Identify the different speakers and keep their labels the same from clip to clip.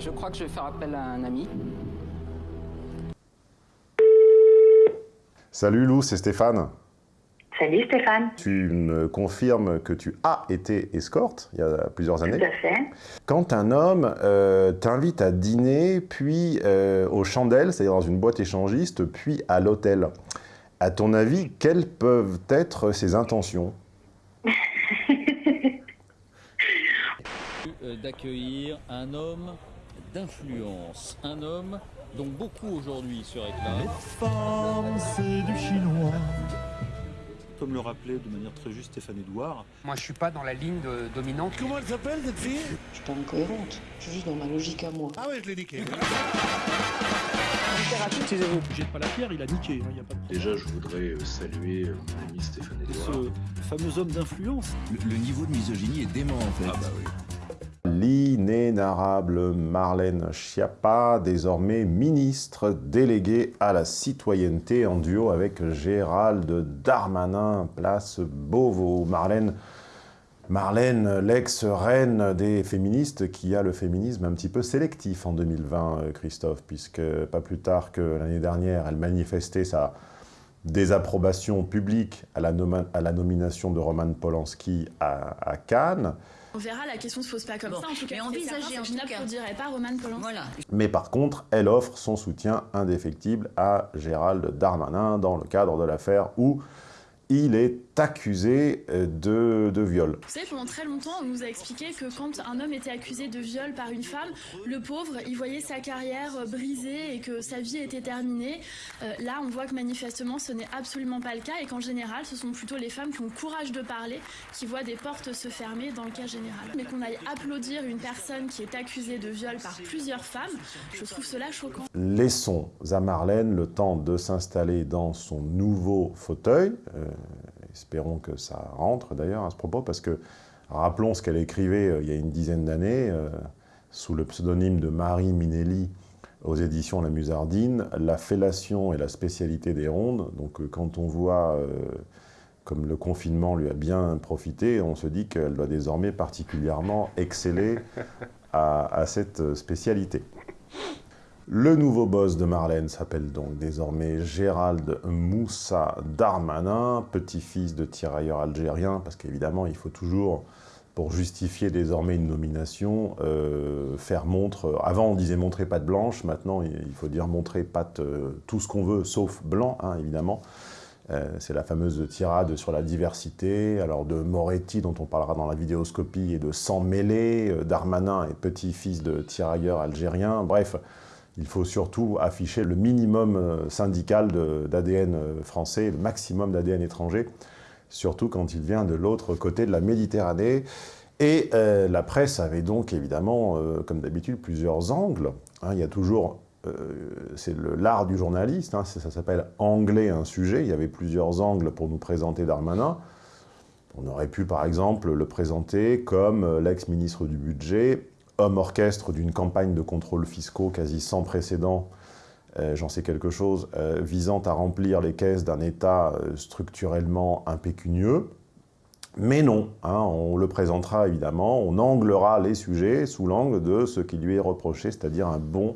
Speaker 1: Je crois que je vais faire appel à un ami.
Speaker 2: Salut Lou, c'est Stéphane.
Speaker 3: Salut Stéphane.
Speaker 2: Tu me confirmes que tu as été escorte il y a plusieurs années.
Speaker 3: Tout à fait.
Speaker 2: Quand un homme euh, t'invite à dîner, puis euh, aux chandelles, c'est-à-dire dans une boîte échangiste, puis à l'hôtel, à ton avis, quelles peuvent être ses intentions?
Speaker 4: Euh, d'accueillir un homme d'influence, un homme dont beaucoup aujourd'hui se réclament.
Speaker 5: femmes, c'est du chinois.
Speaker 6: Comme le rappelait de manière très juste Stéphane Edouard,
Speaker 1: Moi, je suis pas dans la ligne de- dominante.
Speaker 5: Comment elle s'appelle cette fille?
Speaker 7: Je suis pas incohérente, je suis juste dans ma logique à moi.
Speaker 5: Ah ouais, je l'ai niqué.
Speaker 6: jette pas la pierre, il a niqué. Il y a pas de.
Speaker 8: Déjà, je voudrais euh, saluer euh, mon ami Stéphane Edouard.
Speaker 6: Ce fameux homme d'influence.
Speaker 9: Le, le niveau de misogynie est dément en fait.
Speaker 8: Ah bah oui.
Speaker 2: L'inénarrable Marlène Schiappa, désormais ministre déléguée à la citoyenneté en duo avec Gérald Darmanin, place Beauvau. Marlène, l'ex-reine des féministes, qui a le féminisme un petit peu sélectif en 2020, euh, Christophe, puisque pas plus tard que l'année dernière, elle manifestait sa désapprobation publique à la, nomination de Roman Polanski à Cannes.
Speaker 10: On verra, la question se pose pas comme
Speaker 11: Bon.
Speaker 10: ça. En tout cas,
Speaker 11: Mais
Speaker 10: certain,
Speaker 11: en
Speaker 10: je n'applaudirais pas Roman Polanski.
Speaker 11: Voilà.
Speaker 2: Mais par contre, elle offre son soutien indéfectible à Gérald Darmanin dans le cadre de l'affaire où il est accusé euh, de, de viol.
Speaker 10: Vous savez, pendant très longtemps, on nous a expliqué que quand un homme était accusé de viol par une femme, le pauvre, il voyait sa carrière euh, brisée et que sa vie était terminée. Euh, là, on voit que manifestement, ce n'est absolument pas le cas et qu'en général, ce sont plutôt les femmes qui ont le courage de parler, qui voient des portes se fermer dans le cas général. Mais qu'on aille applaudir une personne qui est accusée de viol par plusieurs femmes, je trouve cela choquant.
Speaker 2: Laissons à Marlène le temps de s'installer dans son nouveau fauteuil. Euh, espérons que ça rentre d'ailleurs à ce propos, parce que rappelons ce qu'elle écrivait euh, il y a une dizaine d'années, euh, sous le pseudonyme de Marie Minelli, aux éditions La Musardine, la fellation est la spécialité des rondes. Donc euh, quand on voit euh, comme le confinement lui a bien profité, on se dit qu'elle doit désormais particulièrement exceller à cette spécialité. Le nouveau boss de Marlène s'appelle donc désormais Gérald Moussa Darmanin, petit-fils de tirailleur algérien, parce qu'évidemment, il faut toujours, pour justifier désormais une nomination, euh, faire montre... Avant, on disait montrer patte blanche, maintenant, il faut dire montrer patte euh, tout ce qu'on veut, sauf blanc, hein, évidemment. Euh, c'est la fameuse tirade sur la diversité, alors de Moretti, dont on parlera dans la vidéoscopie, et de Sans Mêlé, Darmanin est petit-fils de tirailleur algérien, bref... Il faut surtout afficher le minimum euh, syndical d'ADN euh, français, le maximum d'ADN étranger, surtout quand il vient de l'autre côté de la Méditerranée. Et euh, la presse avait donc évidemment, comme d'habitude, plusieurs angles. Hein, il y a toujours, c'est l'art du journaliste, hein, ça, ça s'appelle « angler un sujet ». Il y avait plusieurs angles pour nous présenter Darmanin. On aurait pu, par exemple, le présenter comme l'ex-ministre du Budget, homme orchestre d'une campagne de contrôle fiscaux quasi sans précédent, euh, j'en sais quelque chose, euh, visant à remplir les caisses d'un État euh, structurellement impécunieux. Mais non, hein, on le présentera évidemment, on anglera les sujets sous l'angle de ce qui lui est reproché, c'est-à-dire un bon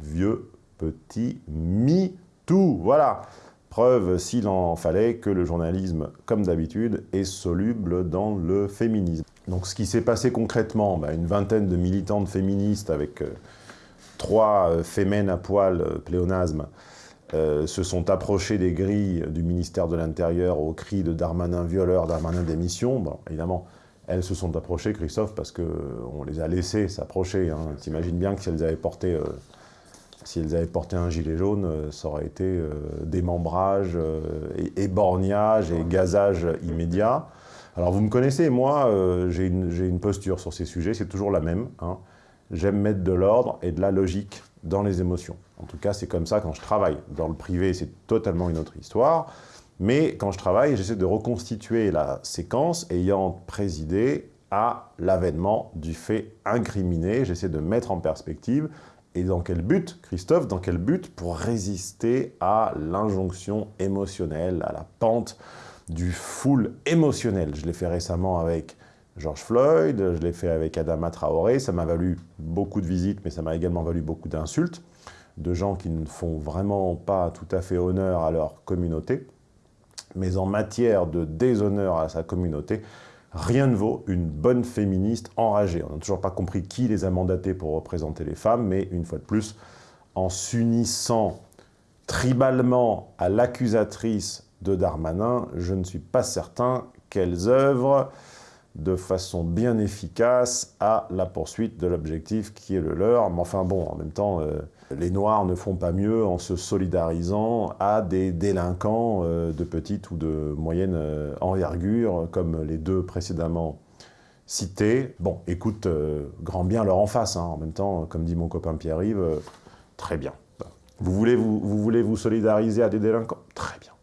Speaker 2: vieux petit MeToo. Voilà Preuve, s'il en fallait, que le journalisme, comme d'habitude, est soluble dans le féminisme. Donc ce qui s'est passé concrètement, bah, une vingtaine de militantes féministes avec euh, trois euh, à poil, euh, pléonasme, euh, se sont approchés des grilles du ministère de l'Intérieur au cri de Darmanin violeur, Darmanin démission. Évidemment, elles se sont approchées, Christophe, parce qu'on les a laissées s'approcher. Hein. T'imagines bien que si elles avaient porté... un gilet jaune, ça aurait été démembrage, et éborgnage et gazage immédiat. Alors vous me connaissez, moi, euh, j'ai une, posture sur ces sujets, c'est toujours la même. hein. J'aime mettre de l'ordre et de la logique dans les émotions. En tout cas, c'est comme ça quand je travaille. Dans le privé, c'est totalement une autre histoire. Mais quand je travaille, j'essaie de reconstituer la séquence ayant présidé à l'avènement du fait incriminé. J'essaie de mettre en perspective et dans quel but, Christophe, dans quel but Pour résister à l'injonction émotionnelle, à la pente du full émotionnel. Je l'ai fait récemment avec George Floyd, je l'ai fait avec Adama Traoré, ça m'a valu beaucoup de visites, mais ça m'a également valu beaucoup d'insultes, de gens qui ne font vraiment pas tout à fait honneur à leur communauté. Mais en matière de déshonneur à sa communauté, rien ne vaut une bonne féministe enragée. On n'a toujours pas compris qui les a mandatées pour représenter les femmes, mais une fois de plus, en s'unissant tribalement à l'accusatrice de Darmanin, je ne suis pas certain qu'elles œuvrent de façon bien efficace à la poursuite de l'objectif qui est le leur. Mais enfin bon, en même temps, euh, les Noirs ne font pas mieux en se solidarisant à des délinquants euh, de petite ou de moyenne euh, envergure, comme les deux précédemment cités. Bon, écoute, grand bien leur en face, hein. en même temps, comme dit mon copain Pierre-Yves, très bien. Vous voulez vous, vous voulez vous solidariser à des délinquants? Très bien.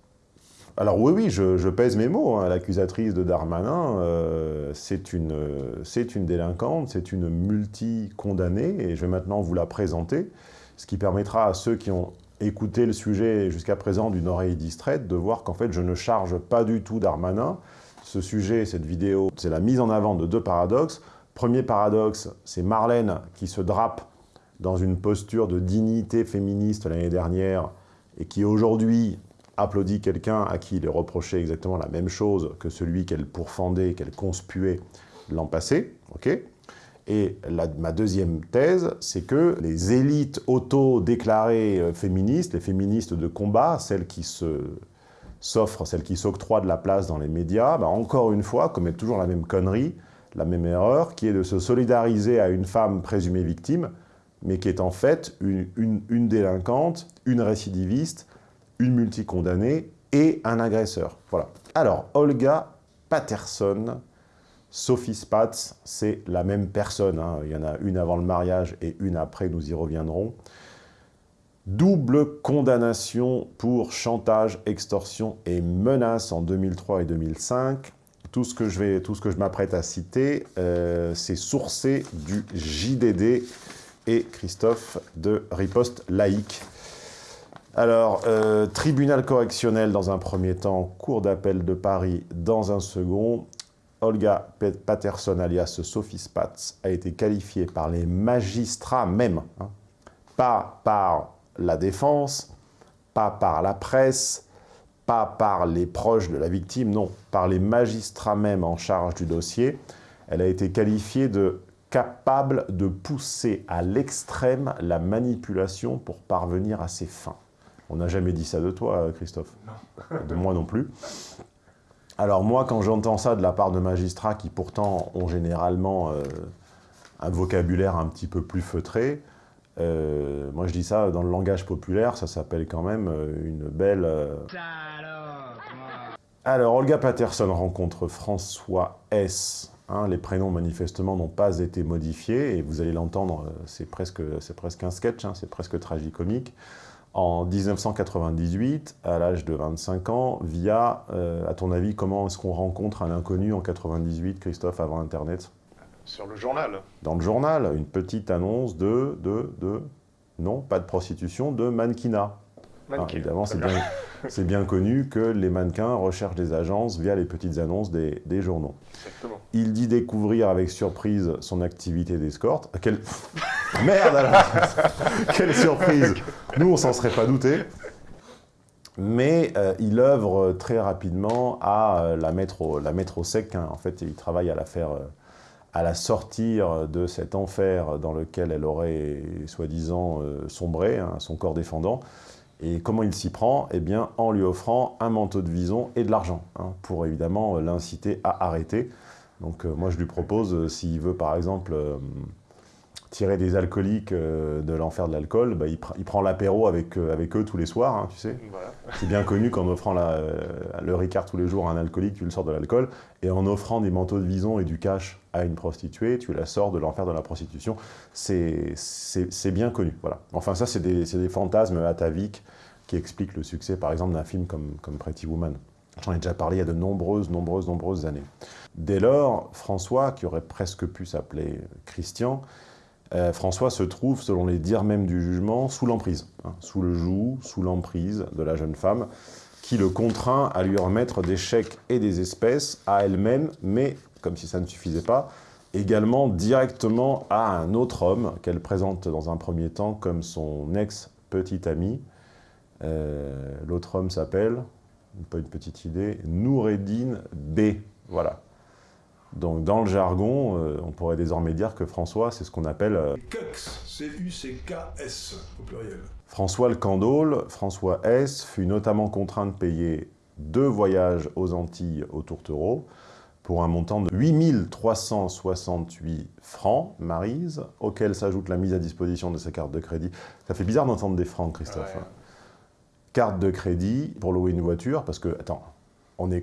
Speaker 2: Alors oui, oui, je, pèse mes mots. Hein. L'accusatrice de Darmanin, euh, c'est une, une délinquante, c'est une multi-condamnée, et je vais maintenant vous la présenter, ce qui permettra à ceux qui ont écouté le sujet jusqu'à présent d'une oreille distraite de voir qu'en fait, je ne charge pas du tout Darmanin. Ce sujet, cette vidéo, c'est la mise en avant de deux paradoxes. Premier paradoxe, c'est Marlène qui se drape dans une posture de dignité féministe l'année dernière et qui aujourd'hui applaudit quelqu'un à qui il est reproché exactement la même chose que celui qu'elle pourfendait, qu'elle conspuait l'an passé. et ma deuxième thèse, c'est que les élites auto-déclarées euh, féministes, les féministes de combat, celles qui s'offrent, celles qui s'octroient de la place dans les médias, bah, encore une fois, commettent toujours la même connerie, la même erreur, qui est de se solidariser à une femme présumée victime, mais qui est en fait une délinquante, une récidiviste, une multicondamnée et un agresseur. Voilà. Alors, Olga Patterson, Sophie Spatz, c'est la même personne. Hein. Il y en a une avant le mariage et une après, nous y reviendrons. Double condamnation pour chantage, extorsion et menace en 2003 et 2005. Tout ce que je, m'apprête à citer, euh, c'est sourcé du JDD et Christophe de Riposte Laïque. Alors, euh, tribunal correctionnel dans un premier temps, cour d'appel de Paris dans un second. Olga Patterson, alias Sophie Spatz, a été qualifiée par les magistrats même, hein. pas par la défense, pas par la presse, pas par les proches de la victime, non, par les magistrats même en charge du dossier. Elle a été qualifiée de capable de pousser à l'extrême la manipulation pour parvenir à ses fins. On n'a jamais dit ça de toi, Christophe. De moi non plus. Alors moi, quand j'entends ça de la part de magistrats qui pourtant ont généralement euh, un vocabulaire un petit peu plus feutré, euh, moi je dis ça dans le langage populaire, ça s'appelle quand même euh, une belle... Alors, Olga Patterson rencontre François S. Hein, les prénoms manifestement n'ont pas été modifiés, et vous allez l'entendre, c'est presque, presque un sketch, hein, c'est presque tragicomique en 1998, à l'âge de 25 ans, via, euh, à ton avis, comment est-ce qu'on rencontre un inconnu en 98, Christophe, avant Internet?
Speaker 11: Sur le journal.
Speaker 2: Dans le journal, une petite annonce de, de, de, non, pas de prostitution, de mannequinat. Ah, évidemment, c'est bien, bien, connu que les mannequins recherchent des agences via les petites annonces des, des journaux.
Speaker 11: Exactement.
Speaker 2: Il dit découvrir avec surprise son activité d'escorte. Quelle... Merde alors Quelle surprise Nous, on s'en serait pas douté. Mais euh, il œuvre très rapidement à euh, la, mettre au, sec. Hein. En fait, il travaille à la faire... Euh, à la sortir de cet enfer dans lequel elle aurait soi-disant sombré, hein, son corps défendant. Et comment il s'y prend? Eh bien, en lui offrant un manteau de vison et de l'argent, hein, pour évidemment euh, l'inciter à arrêter. Donc euh, moi, je lui propose, euh, s'il veut par exemple tirer des alcooliques de l'enfer de l'alcool, bah, il, prend l'apéro avec, avec eux tous les soirs, hein, tu sais. C'est bien connu qu'en offrant le Ricard tous les jours à un alcoolique, tu le sors de l'alcool, et en offrant des manteaux de vison et du cash à une prostituée, tu la sors de l'enfer de la prostitution. C'est bien connu, voilà. Enfin, ça, c'est des, des, fantasmes ataviques qui expliquent le succès, par exemple, d'un film comme, comme Pretty Woman. J'en ai déjà parlé il y a de nombreuses, nombreuses, nombreuses années. Dès lors, François, qui aurait presque pu s'appeler Christian, euh, François se trouve, selon les dires même du jugement, sous l'emprise, hein, sous le joug, sous l'emprise de la jeune femme, qui le contraint à lui remettre des chèques et des espèces à elle-même, mais comme si ça ne suffisait pas, également directement à un autre homme qu'elle présente dans un premier temps comme son ex-petit ami. Euh, l'autre homme s'appelle, pas une petite idée, Noureddin B. Voilà. Donc dans le jargon, euh, on pourrait désormais dire que François, c'est ce qu'on appelle... Euh,
Speaker 5: C-U-C-K-S, au pluriel.
Speaker 2: François le Candaule, François S, fut notamment contraint de payer deux voyages aux Antilles au tourtereau pour un montant de 8368 francs, Marise, auquel s'ajoute la mise à disposition de sa carte de crédit. Ça fait bizarre d'entendre des francs, Christophe. Carte de crédit pour louer une voiture, parce que, attends,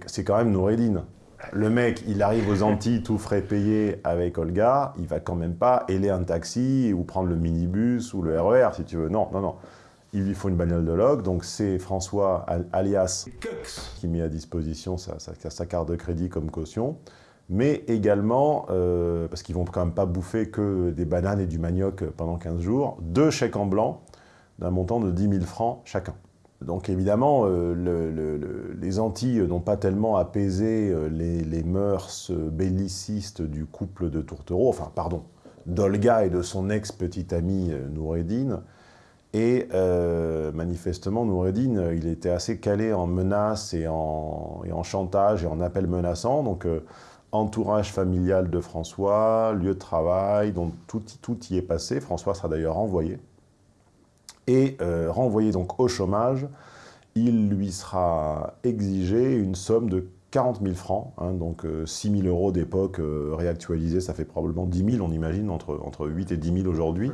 Speaker 2: c'est quand même Noureddin. Le mec, il arrive aux Antilles, tout frais payé avec Olga, il va quand même pas ailer un taxi ou prendre le minibus ou le RER, si tu veux. Non, non, non. Il lui faut une bagnole de log, donc c'est François, alias, qui met à disposition sa, sa, sa, carte de crédit comme caution, mais également, euh, parce qu'ils vont quand même pas bouffer que des bananes et du manioc pendant 15 jours, deux chèques en blanc d'un montant de 10 000 francs chacun. Donc évidemment, euh, le, le, le, les Antilles n'ont pas tellement apaisé euh, les, mœurs bellicistes du couple de tourtereaux, enfin pardon, d'Olga et de son ex-petite amie euh, Noureddin. Et euh, manifestement, Noureddin, il était assez calé en menaces et en, chantage et en appels menaçants. Donc euh, entourage familial de François, lieu de travail, donc tout, tout y est passé. François sera d'ailleurs renvoyé et euh, renvoyé donc au chômage, il lui sera exigé une somme de 40 000 francs, hein, donc euh, 6 000 euros d'époque euh, réactualisés, ça fait probablement 10 000, on imagine, entre, entre 8 et 10 000 aujourd'hui,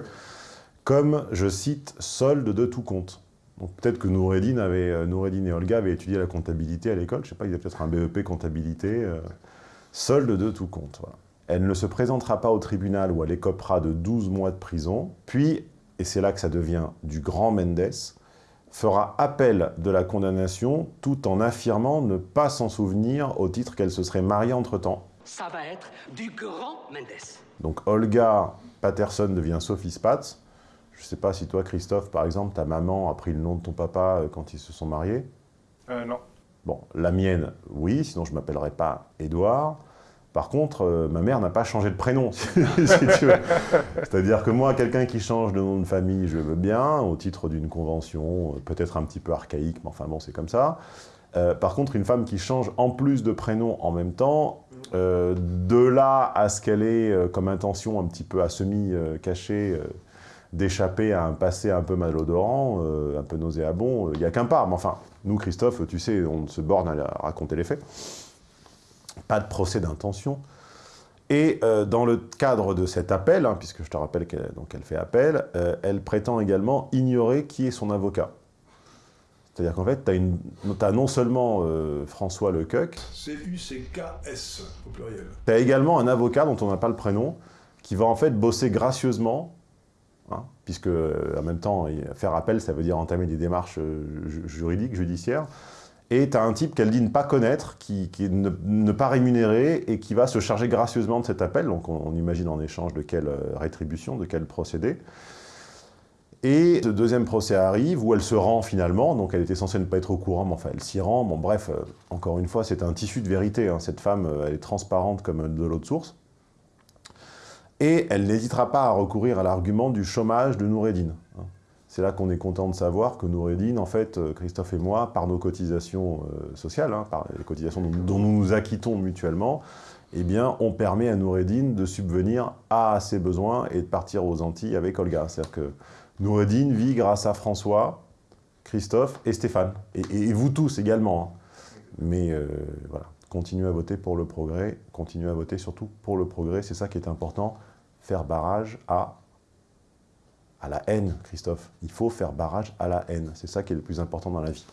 Speaker 2: comme, je cite, solde de tout compte. Donc peut-être que Noureddin, avait, euh, Noureddin et Olga avaient étudié la comptabilité à l'école, je ne sais pas, ils avaient peut-être un BEP comptabilité, euh, solde de tout compte. Elle ne se présentera pas au tribunal où elle écopera de 12 mois de prison, puis et c'est là que ça devient du grand Mendes, fera appel de la condamnation tout en affirmant ne pas s'en souvenir au titre qu'elle se serait mariée entre-temps.
Speaker 11: Ça va être du grand Mendes.
Speaker 2: Donc Olga Patterson devient Sophie Spatz. Je ne sais pas si toi, Christophe, par exemple, ta maman a pris le nom de ton papa euh, quand ils se sont mariés
Speaker 12: Euh, non.
Speaker 2: Bon, la mienne, oui, sinon je ne m'appellerais pas Édouard. Par contre, euh, ma mère n'a pas changé de prénom, si tu veux. C'est-à-dire que moi, quelqu'un qui change de nom de famille, je veux bien, au titre d'une convention, euh, peut-être un petit peu archaïque, mais enfin bon, c'est comme ça. Euh, par contre, une femme qui change en plus de prénom en même temps, de là à ce qu'elle ait comme intention un petit peu à semi-cachée d'échapper à un passé un peu malodorant, un peu nauséabond, il n'y a qu'un pas. Mais enfin, nous, Christophe, tu sais, on se borne à raconter les faits pas de procès d'intention. Et euh, dans le cadre de cet appel, hein, puisque je te rappelle qu'elle elle fait appel, euh, elle prétend également ignorer qui est son avocat. C'est-à-dire qu'en fait, tu as, as, non seulement euh, François Lecoq,
Speaker 5: C-U-C-K-S au pluriel.
Speaker 2: Tu as également un avocat dont on n'a pas le prénom, qui va en fait bosser gracieusement, hein, puisque en même temps, faire appel, ça veut dire entamer des démarches juridiques, judiciaires, et tu as un type qu'elle dit ne pas connaître, qui, qui ne, ne, pas rémunérer, et qui va se charger gracieusement de cet appel. Donc on, imagine en échange de quelle rétribution, de quel procédé. Et le deuxième procès arrive, où elle se rend finalement, donc elle était censée ne pas être au courant, mais enfin elle s'y rend. Bon bref, euh, encore une fois, c'est un tissu de vérité. Hein. Cette femme, euh, elle est transparente comme de l'eau de source. Et elle n'hésitera pas à recourir à l'argument du chômage de Noureddin. C'est là qu'on est content de savoir que Noureddin, en fait, Christophe et moi, par nos cotisations euh, sociales, hein, par les cotisations dont, nous nous acquittons mutuellement, eh bien, on permet à Noureddin de subvenir à ses besoins et de partir aux Antilles avec Olga. C'est-à-dire que Noureddin vit grâce à François, Christophe et Stéphane. Et vous tous également. Hein. Mais euh, voilà, continuez à voter pour le progrès, continuez à voter surtout pour le progrès, c'est ça qui est important, faire barrage à à la haine, Christophe. Il faut faire barrage à la haine. C'est ça qui est le plus important dans la vie.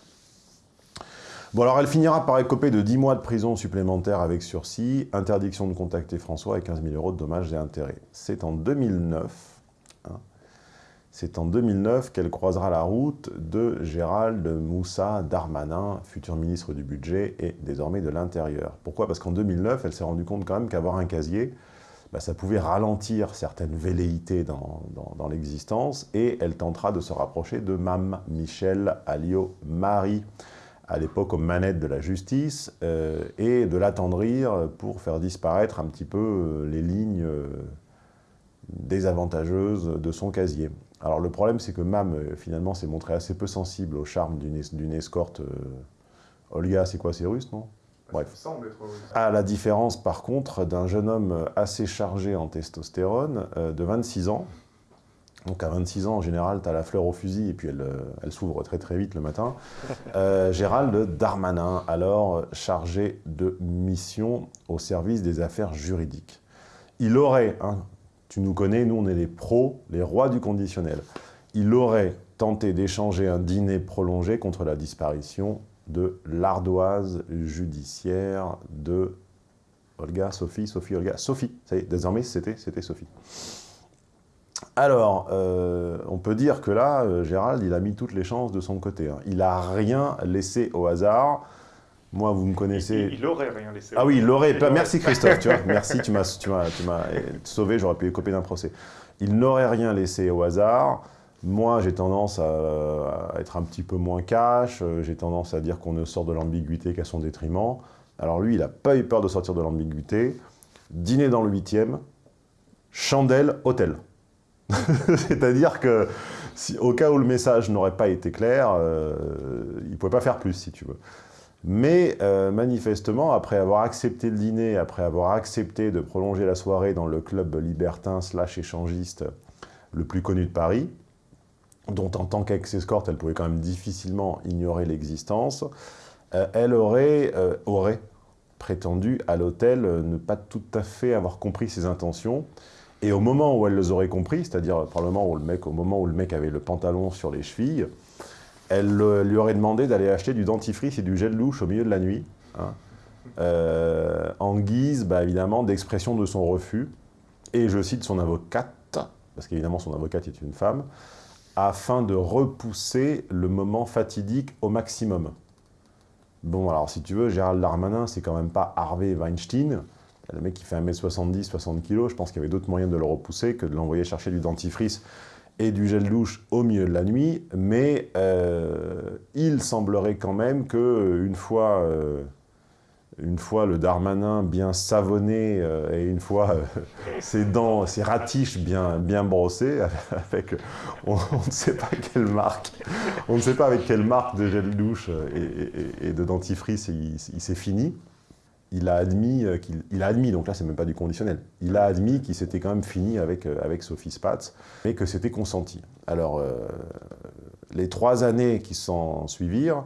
Speaker 2: Bon, alors elle finira par écoper de 10 mois de prison supplémentaire avec sursis, interdiction de contacter François et 15 000 euros de dommages et intérêts. C'est en 2009, hein, c'est en 2009 qu'elle croisera la route de Gérald Moussa Darmanin, futur ministre du Budget et désormais de l'Intérieur. Pourquoi? Parce qu'en 2009, elle s'est rendue compte quand même qu'avoir un casier, bah, ça pouvait ralentir certaines velléités dans, dans, l'existence, et elle tentera de se rapprocher de Mme Michel Alliot-Marie, à l'époque aux manettes de la justice, et de l'attendrir pour faire disparaître un petit peu les lignes désavantageuses de son casier. Alors le problème, c'est que Mam, finalement, s'est montré assez peu sensible au charme d'une escorte. Olga, c'est quoi, c'est russe, non? Bref. À la différence, par contre, d'un jeune homme assez chargé en testostérone, de 26 ans, donc à 26 ans, en général, tu as la fleur au fusil et puis elle, euh, elle s'ouvre très très vite le matin. Euh, Gérald Darmanin, alors chargé de mission au service des affaires juridiques. Il aurait, hein, tu nous connais, nous on est les pros, les rois du conditionnel. Il aurait tenté d'échanger un dîner prolongé contre la disparition de l'ardoise judiciaire de Olga, Sophie, Sophie, Olga, Sophie. Ça y est, désormais c'était Sophie. Alors, euh, on peut dire que là, euh, Gérald, il a mis toutes les chances de son côté. Hein. Il n'a rien laissé au hasard. Moi, vous me connaissez...
Speaker 12: Il, aurait rien laissé.
Speaker 2: Ah oui, il l'aurait. Merci Christophe, tu vois. Merci, tu m'as sauvé, j'aurais pu copier d'un procès. Il n'aurait rien laissé au hasard. Moi, j'ai tendance à, être un petit peu moins cash. J'ai tendance à dire qu'on ne sort de l'ambiguïté qu'à son détriment. Alors lui, il n'a pas eu peur de sortir de l'ambiguïté. Dîner dans le 8e, chandelle, hôtel. C'est-à-dire que, au cas où le message n'aurait pas été clair, euh, il ne pouvait pas faire plus, si tu veux. Mais euh, manifestement, après avoir accepté le dîner, après avoir accepté de prolonger la soirée dans le club libertin slash échangiste le plus connu de Paris, dont en tant qu'ex-escorte, elle pouvait quand même difficilement ignorer l'existence, euh, elle aurait, aurait prétendu à l'hôtel ne pas tout à fait avoir compris ses intentions, et au moment où elle les aurait compris, c'est-à-dire probablement le au moment où le mec avait le pantalon sur les chevilles, elle lui aurait demandé d'aller acheter du dentifrice et du gel douche au milieu de la nuit, hein, euh, en guise, bah, évidemment, d'expression de son refus. Et je cite son avocate, parce qu'évidemment son avocate est une femme, afin de repousser le moment fatidique au maximum. Bon, alors si tu veux, Gérald Darmanin, c'est quand même pas Harvey Weinstein, le mec qui fait 1m70, 60 kg, je pense qu'il y avait d'autres moyens de le repousser que de l'envoyer chercher du dentifrice et du gel douche au milieu de la nuit, mais euh, il semblerait quand même qu'une fois, euh, une fois le Darmanin bien savonné euh, et une fois ses dents, ses ratiches bien, bien brossées, avec, on, ne sait pas quelle marque, on ne sait pas avec quelle marque de gel douche et, de dentifrice il s'est fini, il a admis, euh, qu'il a admis, donc là c'est même pas du conditionnel, il a admis qu'il s'était quand même fini avec, euh, avec Sophie Spatz, mais que c'était consenti. Alors, euh, les trois années qui s'en suivirent,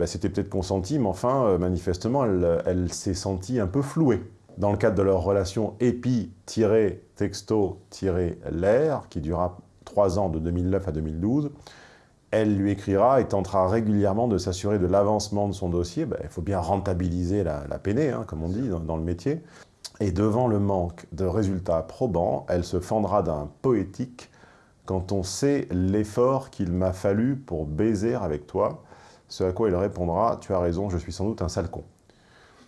Speaker 2: bah, c'était peut-être consenti, mais enfin, manifestement, elle, s'est sentie un peu flouée. Dans le cadre de leur relation épi-texto-l'air, qui dura trois ans de 2009 à 2012, elle lui écrira et tentera régulièrement de s'assurer de l'avancement de son dossier. Ben, il faut bien rentabiliser la, la hein, comme on dit dans, le métier. Et devant le manque de résultats probants, elle se fendra d'un poétique quand on sait l'effort qu'il m'a fallu pour baiser avec toi, ce à quoi il répondra « tu as raison, je suis sans doute un sale con ».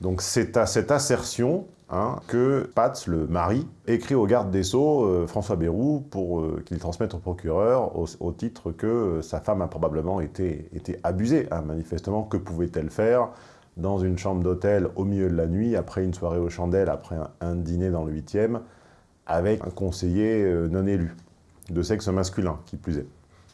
Speaker 2: Donc c'est à cette assertion hein, que Pats, le mari, écrit au garde des Sceaux, euh, François Bayrou, pour euh, qu'il transmette au procureur au, titre que euh, sa femme a probablement été, abusée. Hein, manifestement, que pouvait-elle faire dans une chambre d'hôtel au milieu de la nuit, après une soirée aux chandelles, après un, dîner dans le 8e, avec un conseiller non élu, de sexe masculin, qui plus est.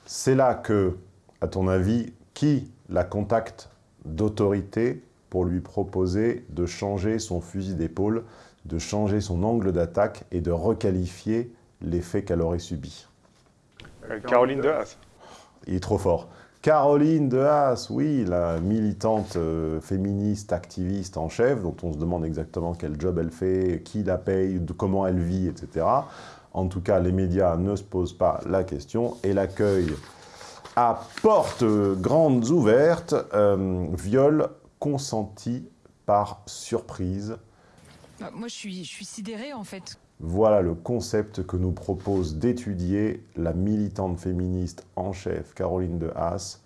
Speaker 2: C'est là que, à ton avis, qui la contacte d'autorité pour lui proposer de changer son fusil d'épaule, de changer son angle d'attaque et de requalifier les faits qu'elle aurait subis.
Speaker 12: Euh, Caroline de Haas.
Speaker 2: Il est trop fort. Caroline de Haas, oui, la militante euh, féministe, activiste en chef, dont on se demande exactement quel job elle fait, qui la paye, de comment elle vit, etc. En tout cas, les médias ne se posent pas la question et l'accueil à portes grandes ouvertes, euh, viol consenti par surprise.
Speaker 13: Bah, moi, je suis, je suis sidérée, en fait.
Speaker 2: Voilà le concept que nous propose d'étudier la militante féministe en chef, Caroline de Haas,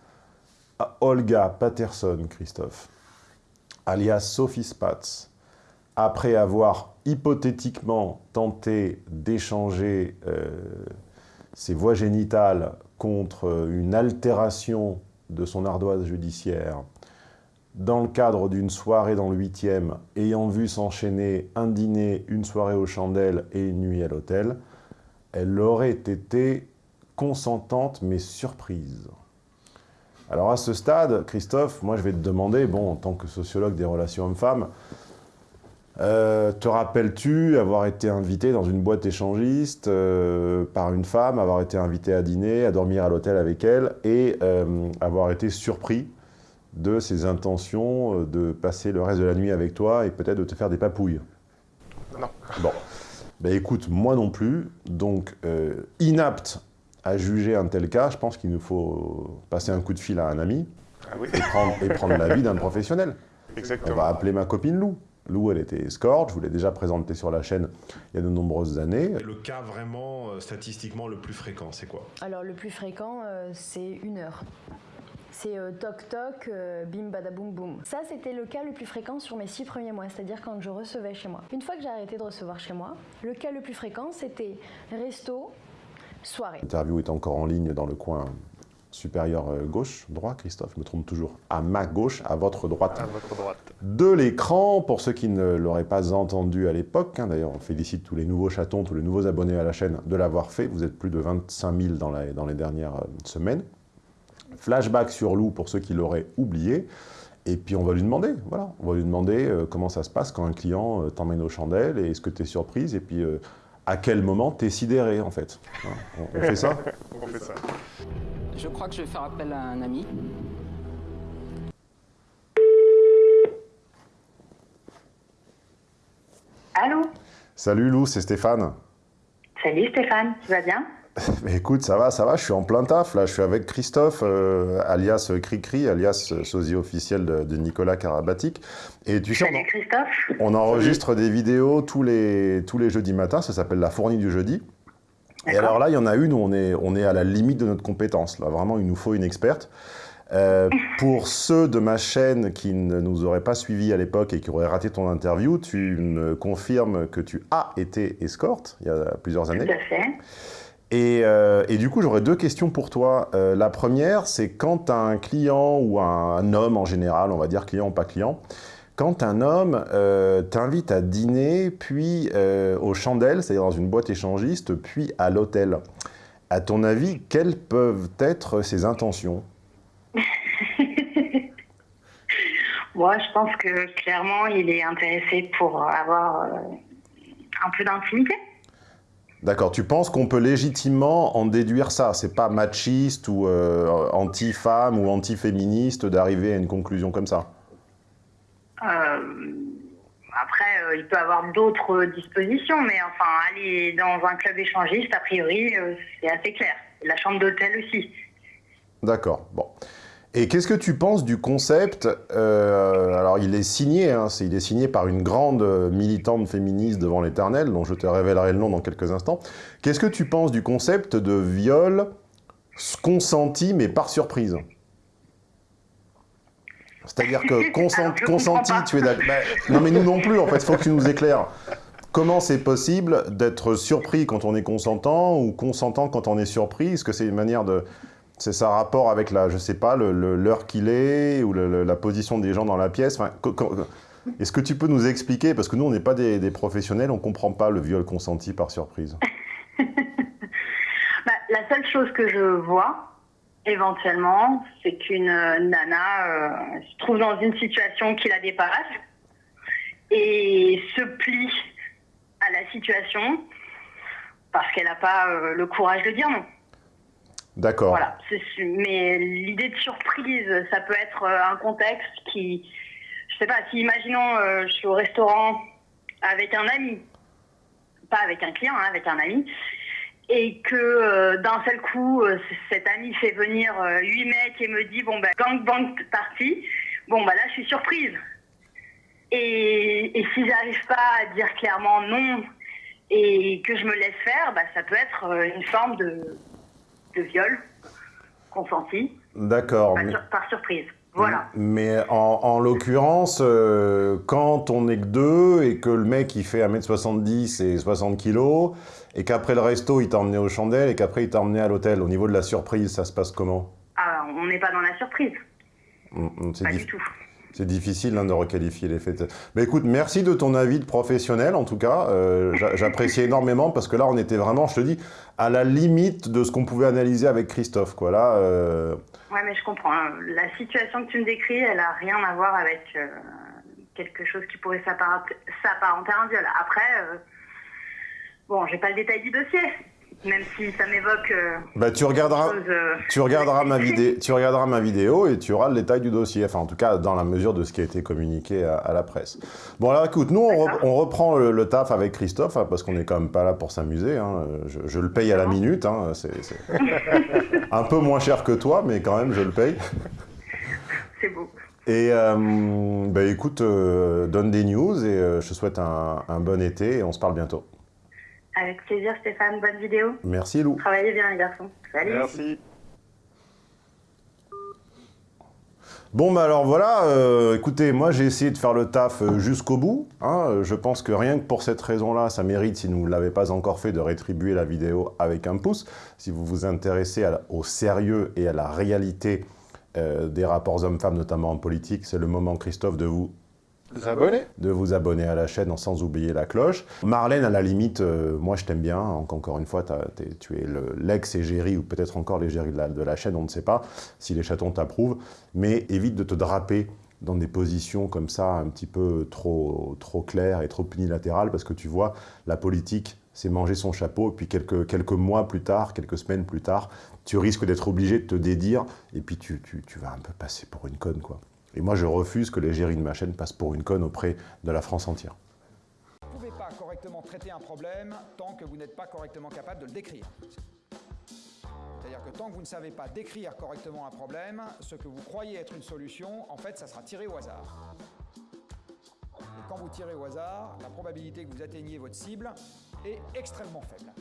Speaker 2: Olga Patterson, Christophe, alias Sophie Spatz, après avoir hypothétiquement tenté d'échanger euh, ses voies génitales contre une altération de son ardoise judiciaire dans le cadre d'une soirée dans le 8e, ayant vu s'enchaîner un dîner, une soirée aux chandelles et une nuit à l'hôtel, elle aurait été consentante mais surprise. Alors à ce stade, Christophe, moi je vais te demander, bon, en tant que sociologue des relations hommes-femmes, euh, te rappelles-tu avoir été invité dans une boîte échangiste euh, par une femme, avoir été invité à dîner, à dormir à l'hôtel avec elle et euh, avoir été surpris de ses intentions de passer le reste de la nuit avec toi et peut-être de te faire des papouilles?
Speaker 12: Non.
Speaker 2: Bon. Ben écoute, moi non plus, donc inapte à juger un tel cas, je pense qu'il nous faut passer un coup de fil à un ami
Speaker 12: ah oui.
Speaker 2: et prendre, et prendre l'avis d'un professionnel.
Speaker 12: Exactement.
Speaker 2: On va appeler ma copine Lou. Lou, elle était escorte, je vous l'ai déjà présenté sur la chaîne il y a de nombreuses années.
Speaker 5: Le cas vraiment euh, statistiquement le plus fréquent, c'est quoi?
Speaker 14: Alors le plus fréquent, euh, c'est une heure. C'est euh, toc toc, euh, bim badaboum boum. Ça, c'était le cas le plus fréquent sur mes six premiers mois, c'est-à-dire quand je recevais chez moi. Une fois que j'ai arrêté de recevoir chez moi, le cas le plus fréquent, c'était resto, soirée.
Speaker 2: L'interview est encore en ligne dans le coin supérieur euh, gauche, droit, Christophe, je me trompe toujours, à ma gauche, à votre droite.
Speaker 12: À votre droite.
Speaker 2: De l'écran, pour ceux qui ne l'auraient pas entendu à l'époque, hein, d'ailleurs on félicite tous les nouveaux chatons, tous les nouveaux abonnés à la chaîne de l'avoir fait, vous êtes plus de 25 000 dans, la, dans les dernières euh, semaines. Flashback sur Lou pour ceux qui l'auraient oublié, et puis on va lui demander, voilà, on va lui demander euh, comment ça se passe quand un client euh, t'emmène aux chandelles, et est-ce que tu es surprise, et puis euh, à quel moment tu es sidéré en fait. On, on fait ça?
Speaker 12: On fait ça.
Speaker 1: Je crois que je vais faire appel à un ami.
Speaker 3: Allô
Speaker 2: Salut Lou, c'est Stéphane.
Speaker 3: Salut Stéphane, tu vas bien
Speaker 2: Mais écoute, ça va, ça va, je suis en plein taf, là, je suis avec Christophe, euh, alias Cricri, alias sosie officiel de, de Nicolas Karabatic. Et tu sais, on,
Speaker 3: Christophe
Speaker 2: on enregistre des vidéos tous les, tous les jeudis matins, ça s'appelle la fournie du jeudi. Et alors là, il y en a une où on est, on est à la limite de notre compétence, là, vraiment, il nous faut une experte. Euh, pour ceux de ma chaîne qui ne nous auraient pas suivis à l'époque et qui auraient raté ton interview, tu me confirmes que tu as été escorte il y a plusieurs années.
Speaker 3: Tout à fait.
Speaker 2: Et, euh, et du coup, j'aurais deux questions pour toi. Euh, la première, c'est quand un client ou un, un homme en général, on va dire client ou pas client, quand un homme euh, t'invite à dîner, puis euh, aux chandelles, c'est-à-dire dans une boîte échangiste, puis à l'hôtel, à ton avis, quelles peuvent être ses intentions?
Speaker 3: Moi, je pense que clairement, il est intéressé pour avoir euh, un peu d'intimité.
Speaker 2: D'accord, tu penses qu'on peut légitimement en déduire ça? C'est pas machiste ou anti-femme ou anti-féministe d'arriver à une conclusion comme ça?
Speaker 3: Après, euh, il peut avoir d'autres dispositions, mais enfin, aller dans un club échangiste, a priori, euh, c'est assez clair. La chambre d'hôtel aussi.
Speaker 2: D'accord, bon. Et qu'est-ce que tu penses du concept euh, Alors, il est signé, hein, il est signé par une grande euh, militante féministe devant l'éternel, dont je te révélerai le nom dans quelques instants. Qu'est-ce que tu penses du concept de viol consenti, mais par surprise? C'est-à-dire que consenti, tu es d'accord Ben, Non, mais nous non plus, en fait, il faut que tu nous éclaires. Comment c'est possible d'être surpris quand on est consentant ou consentant quand on est surpris? Est-ce que c'est une manière de... C'est ça rapport avec la, je sais pas, l'heure qu'il est ou le- le- la position des gens dans la pièce? Enfin, Est-ce que tu peux nous expliquer? Parce que nous, on n'est pas des, des professionnels, on ne comprend pas le viol consenti par surprise.
Speaker 3: Bah, la seule chose que je vois, éventuellement, c'est qu'une euh, nana euh, se trouve dans une situation qui la dépasse et se plie à la situation parce qu'elle n'a pas euh, le courage de dire non.
Speaker 2: D'accord.
Speaker 3: Voilà. Mais l'idée de surprise, ça peut être un contexte qui, je sais pas, si imaginons, euh, je suis au restaurant avec un ami, pas avec un client, hein, avec un ami, et que euh, d'un seul coup, euh, cet ami fait venir euh, huit mecs et me dit bon bah gang bang parti, bon bah là je suis surprise. Et, et si j'arrive pas à dire clairement non et que je me laisse faire, bah, ça peut être euh, une forme de, de viol consenti
Speaker 2: D'accord.
Speaker 3: par,
Speaker 2: mais-
Speaker 3: sur- par surprise. Voilà.
Speaker 2: Mais en, en l'occurrence, euh, quand on n'est que deux et que le mec il fait 1m70 et 60 kg et qu'après le resto il t'a emmené aux chandelles et qu'après il t'a emmené à l'hôtel, au niveau de la surprise, ça se passe comment?
Speaker 3: Ah, on n'est pas dans la surprise,
Speaker 2: hum, c'est
Speaker 3: pas du tout.
Speaker 2: C'est difficile hein, de requalifier les faits. Mais écoute, merci de ton avis de professionnel, en tout cas. Euh, J'apprécie énormément, parce que là, on était vraiment, je te dis, à la limite de ce qu'on pouvait analyser avec Christophe. Quoi. Là, euh...
Speaker 3: Ouais, mais je comprends. hein. La situation que tu me décris, elle a rien à voir avec euh, quelque chose qui pourrait s'apparenter à un viol. Après, bon, j'ai pas le détail du dossier, même si ça m'évoque.
Speaker 2: Bah, tu regarderas,
Speaker 3: chose,
Speaker 2: tu, regarderas ma vidéo, tu regarderas ma vidéo et tu auras le détail du dossier. Enfin, en tout cas, dans la mesure de ce qui a été communiqué à, à la presse. Bon, alors écoute, nous, on, re- on reprend le, le taf avec Christophe, hein, parce qu'on n'est quand même pas là pour s'amuser. hein. Je, je le paye à la minute. hein. C'est c'est un peu moins cher que toi, mais quand même, je le paye.
Speaker 3: C'est beau.
Speaker 2: Et euh, bah, écoute, euh, donne des news et euh, je te souhaite un, un bon été et on se parle bientôt.
Speaker 3: Avec plaisir, Stéphane. Bonne vidéo.
Speaker 2: Merci Lou.
Speaker 3: Travaillez bien, les garçons. Salut.
Speaker 12: Merci.
Speaker 2: Bon, bah alors voilà, euh, écoutez, moi j'ai essayé de faire le taf euh, jusqu'au bout. hein. Euh, je pense que rien que pour cette raison-là, ça mérite, si vous ne l'avez pas encore fait, de rétribuer la vidéo avec un pouce. Si vous vous intéressez à au sérieux et à la réalité euh, des rapports hommes-femmes, notamment en politique, c'est le moment, Christophe, de vous De vous abonner à la chaîne sans oublier la cloche. Marlène, à la limite, euh, moi je t'aime bien. Encore une fois, t'as- t'es- tu es le- l'ex-égérie ou peut-être encore l'égérie de la, de la chaîne, on ne sait pas si les chatons t'approuvent. Mais évite de te draper dans des positions comme ça, un petit peu trop, trop claires et trop unilatérales, parce que tu vois, la politique, c'est manger son chapeau, et puis quelques, quelques mois plus tard, quelques semaines plus tard, tu risques d'être obligé de te dédire, et puis tu, tu, tu vas un peu passer pour une conne, quoi. Et moi, je refuse que l'égérie de ma chaîne passe pour une conne auprès de la France entière.
Speaker 15: Vous ne pouvez pas correctement traiter un problème tant que vous n'êtes pas correctement capable de le décrire. C'est-à-dire que tant que vous ne savez pas décrire correctement un problème, ce que vous croyez être une solution, en fait, ça sera tiré au hasard. Et quand vous tirez au hasard, la probabilité que vous atteigniez votre cible est extrêmement faible.